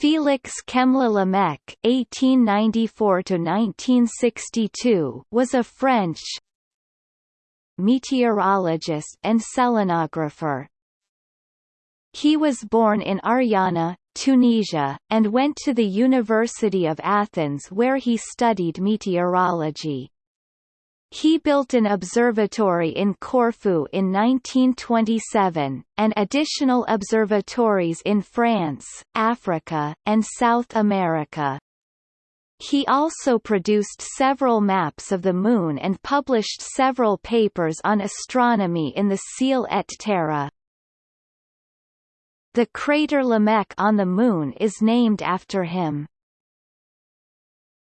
Félix Chemla Lamèch (1894–1962) was a French meteorologist and selenographer. He was born in Ariana, Tunisia, and went to the University of Athens where he studied meteorology. He built an observatory in Corfu in 1927, and additional observatories in France, Africa, and South America. He also produced several maps of the Moon and published several papers on astronomy in the Ciel et Terre. The crater Lamèch on the Moon is named after him.